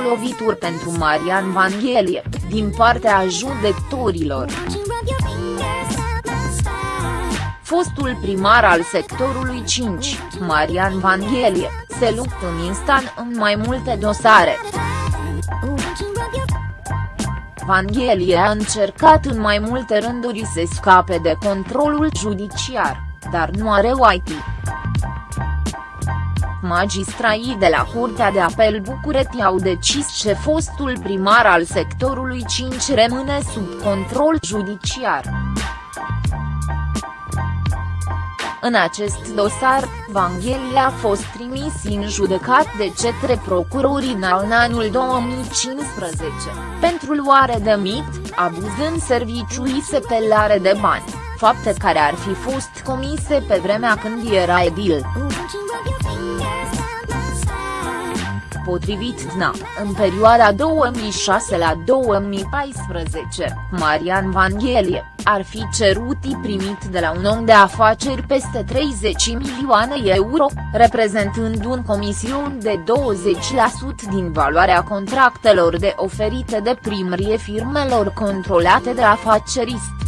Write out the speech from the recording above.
lovituri pentru Marian Vanghelie, din partea judecătorilor. Fostul primar al sectorului 5, Marian Vanghelie, se luptă în instant în mai multe dosare. Vanghelie a încercat în mai multe rânduri să scape de controlul judiciar, dar nu are IT. Magistraii de la Curtea de Apel București au decis că fostul primar al sectorului 5 rămâne sub control judiciar. În acest dosar, Vanghelie a fost trimis în judecat de cetre procurorii în anul 2015, pentru luare de mit, abuz în serviciu și sepelare de bani, fapte care ar fi fost comise pe vremea când era edil. Potrivit DNA, în perioada 2006 la 2014, Marian Vanghelie, ar fi cerut primit de la un om de afaceri peste 30 milioane euro, reprezentând un comision de 20% din valoarea contractelor de oferite de primărie firmelor controlate de afacerist.